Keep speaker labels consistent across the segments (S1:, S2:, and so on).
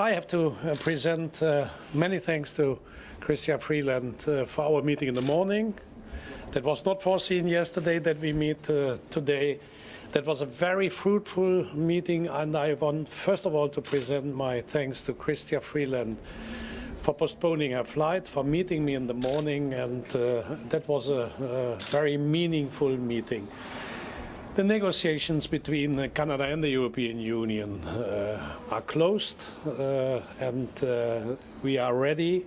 S1: I have to uh, present uh, many thanks to Chrystia Freeland uh, for our meeting in the morning. That was not foreseen yesterday that we meet uh, today. That was a very fruitful meeting, and I want first of all to present my thanks to Chrystia Freeland for postponing her flight, for meeting me in the morning, and uh, that was a, a very meaningful meeting. The negotiations between Canada and the European Union uh, are closed uh, and uh, we are ready,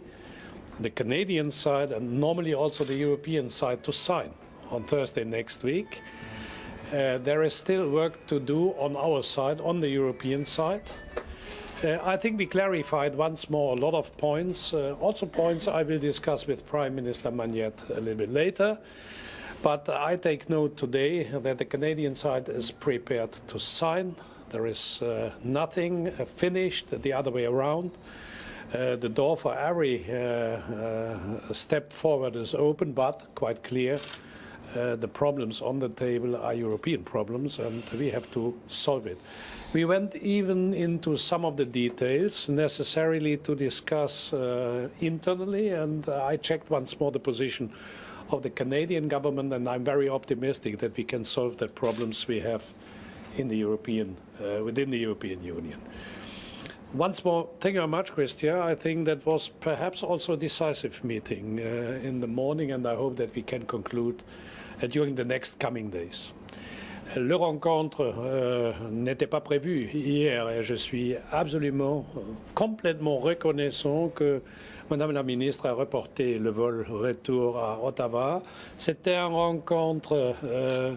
S1: the Canadian side and normally also the European side, to sign on Thursday next week. Uh, there is still work to do on our side, on the European side. Uh, I think we clarified once more a lot of points, uh, also points I will discuss with Prime Minister Magnette a little bit later. But I take note today that the Canadian side is prepared to sign. There is uh, nothing uh, finished the other way around. Uh, the door for every uh, uh, step forward is open, but quite clear uh, the problems on the table are European problems and we have to solve it. We went even into some of the details necessarily to discuss internally and I checked once more the position of the Canadian government, and I'm very optimistic that we can solve the problems we have in the European, uh, within the European Union. Once more, thank you very much, Chrystia. I think that was perhaps also a decisive meeting uh, in the morning, and I hope that we can conclude uh, during the next coming days. Le rencontre euh, n'était pas prévu hier et je suis absolument, complètement reconnaissant que Madame la ministre a reporté le vol retour à Ottawa. C'était une rencontre euh,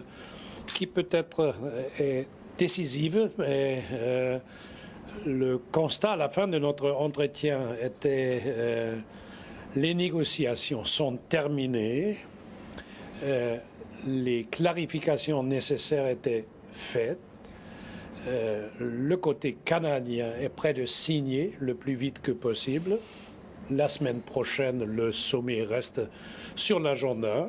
S1: qui peut-être est décisive, mais euh, le constat à la fin de notre entretien était euh, les négociations sont terminées les clarifications nécessaires étaient faites. Euh, le côté canadien est prêt de signer le plus vite que possible. La semaine prochaine, le sommet reste sur l'agenda.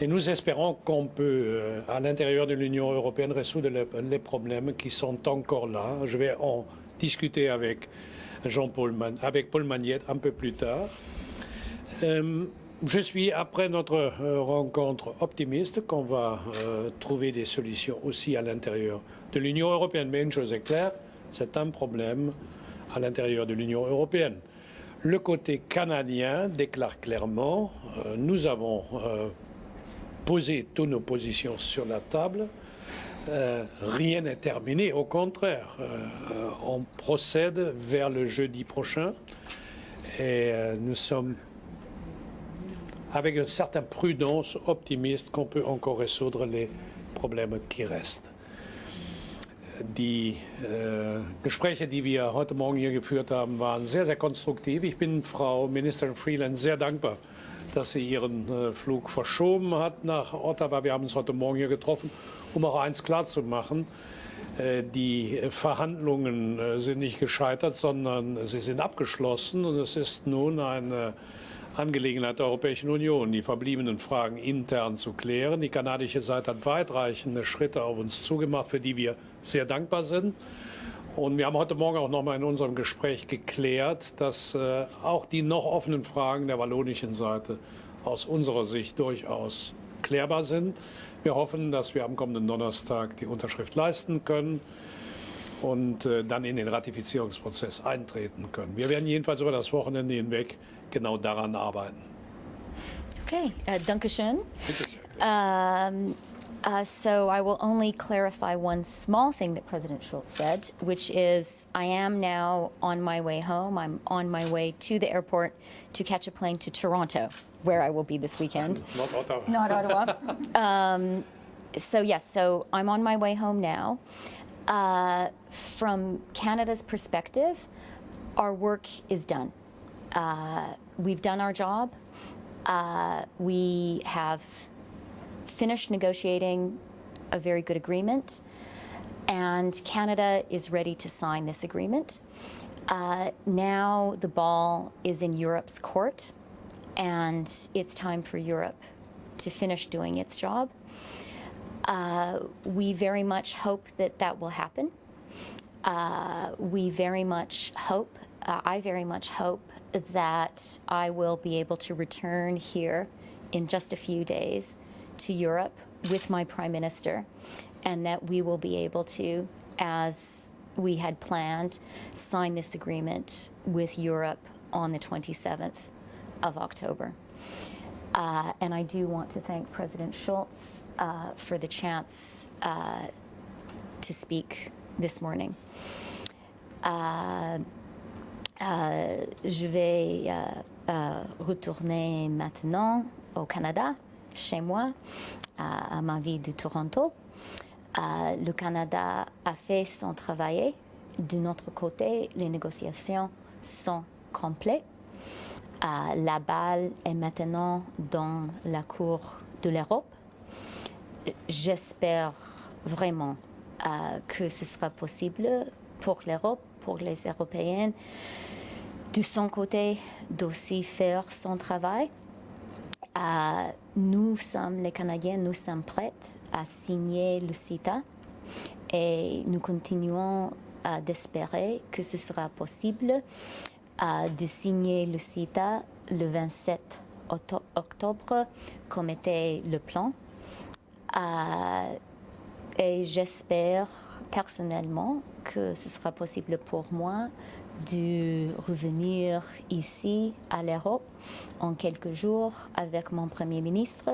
S1: Et nous espérons qu'on peut, euh, à l'intérieur de l'Union européenne, résoudre les, problèmes qui sont encore là. Je vais en discuter avec Jean-Paul avec Paul Magnette un peu plus tard. Euh, je suis, après notre euh, rencontre, optimiste qu'on va euh, trouver des solutions aussi à l'intérieur de l'Union européenne. Mais une chose est claire, c'est un problème à l'intérieur de l'Union européenne. Le côté canadien déclare clairement, euh, nous avons posé toutes nos positions sur la table, rien n'est terminé, au contraire, on procède vers le jeudi prochain et nous sommes avec une certaine prudence optimiste qu'on peut encore résoudre les Probleme qui restent. Die äh, Gespräche, die wir heute Morgen hier geführt haben, waren sehr, sehr konstruktiv. Ich bin Frau Ministerin Freeland sehr dankbar, dass sie ihren äh, Flug verschoben hat nach Ottawa. Wir haben uns heute Morgen hier getroffen, um auch eins klarzumachen. Äh, die Verhandlungen äh, sind nicht gescheitert, sondern sie sind abgeschlossen und es ist nun eine Angelegenheit der Europäischen Union, die verbliebenen Fragen intern zu klären. Die kanadische Seite hat weitreichende Schritte auf uns zugemacht, für die wir sehr dankbar sind. Und wir haben heute Morgen auch noch mal in unserem Gespräch geklärt, dass äh, auch die noch offenen Fragen der wallonischen Seite aus unserer Sicht durchaus klärbar sind. Wir hoffen, dass wir am kommenden Donnerstag die Unterschrift leisten können und äh, dann in den Ratifizierungsprozess eintreten können. Wir werden jedenfalls über das Wochenende hinweg genau daran arbeiten.
S2: Okay, uh, Dankeschön. Um, uh, so I will only clarify one small thing that President Schulz said, which is I am now on my way home. I'm on my way to the airport to catch a plane to Toronto, where I will be this weekend.
S1: Not Ottawa.
S2: Not Ottawa. um, so yes, so I'm on my way home now. Uh, from Canada's perspective, our work is done. Uh, we've done our job. Uh, we have finished negotiating a very good agreement, and Canada is ready to sign this agreement. Uh, now the ball is in Europe's court, and it's time for Europe to finish doing its job. Uh, we very much hope that that will happen. Uh, we very much hope, uh, I very much hope that I will be able to return here in just a few days to Europe with my Prime Minister and that we will be able to, as we had planned, sign this agreement with Europe on the 27th of October. Uh, and I do want to thank President Schultz uh, for the chance uh, to speak this morning. Uh, euh, je vais euh, retourner maintenant au Canada, chez moi, à, ma ville de Toronto. Le Canada a fait son travail. De notre côté, les négociations sont complètes. La balle est maintenant dans la Cour de l'Europe. J'espère vraiment euh, que ce sera possible pour l'Europe, pour les Européennes, de son côté, d'aussi faire son travail. Euh, nous sommes, les Canadiens, nous sommes prêts à signer le CITA et nous continuons euh, d'espérer que ce sera possible de signer le CITA le 27 octo- octobre, comme était le plan. Euh, et j'espère personnellement que ce sera possible pour moi de revenir ici à l'Europe en quelques jours avec mon Premier ministre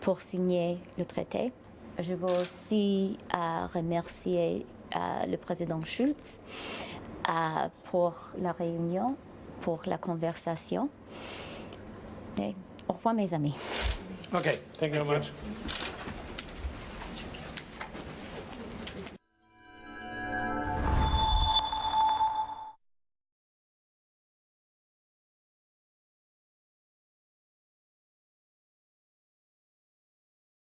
S2: pour signer le traité. Je veux aussi euh, remercier euh, le président Schulz pour la réunion, pour la conversation. Au revoir mes amis.
S1: Okay, thank you very much.